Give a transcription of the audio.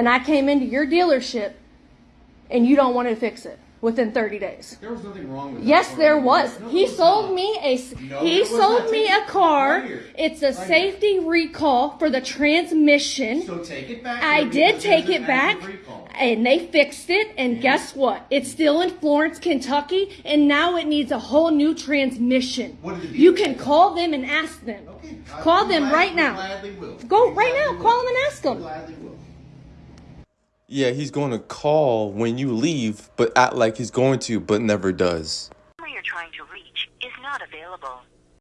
and I came into your dealership and you don't want to fix it within 30 days. There was nothing wrong with that. Yes, there was. No, He sold not. me a No, he sold me a car. Right. It's a Right here. safety recall for the transmission. So take it back. I did take it back recall. and they fixed it and guess what? It's still in Florence, Kentucky and now it needs a whole new transmission. What did the You can call them and ask them. Okay. Call them right now. Go right now. Call them and ask them. Yeah, he's going to call when you leave, but act like he's going to, but never does. you're trying to reach is not available.